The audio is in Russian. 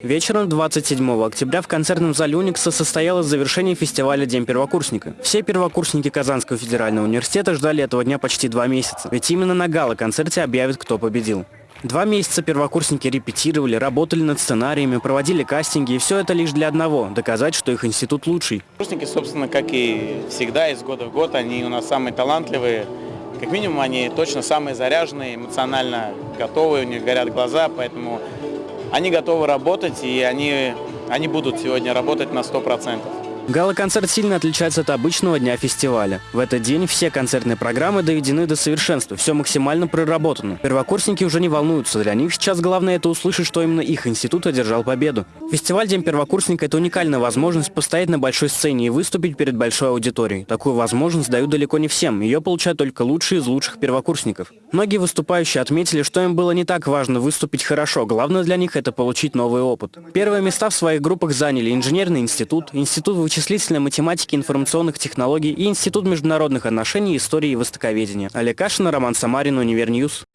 Вечером 27 октября в концертном зале Уникса состоялось завершение фестиваля «День первокурсника». Все первокурсники Казанского федерального университета ждали этого дня почти два месяца, ведь именно на гала-концерте объявят, кто победил. Два месяца первокурсники репетировали, работали над сценариями, проводили кастинги, и все это лишь для одного – доказать, что их институт лучший. Курсники, собственно, как и всегда, из года в год, они у нас самые талантливые. Как минимум, они точно самые заряженные, эмоционально готовые, у них горят глаза, поэтому они готовы работать, и они, они будут сегодня работать на 100%. Гала-концерт сильно отличается от обычного дня фестиваля. В этот день все концертные программы доведены до совершенства, все максимально проработано. Первокурсники уже не волнуются, для них сейчас главное это услышать, что именно их институт одержал победу. Фестиваль День первокурсника – это уникальная возможность постоять на большой сцене и выступить перед большой аудиторией. Такую возможность дают далеко не всем, ее получают только лучшие из лучших первокурсников. Многие выступающие отметили, что им было не так важно выступить хорошо, главное для них это получить новый опыт. Первые места в своих группах заняли инженерный институт, институт вычислительной математики, информационных технологий и Институт международных отношений, истории и востоковедения. Олег Кашин, Роман Самарин, Univer News.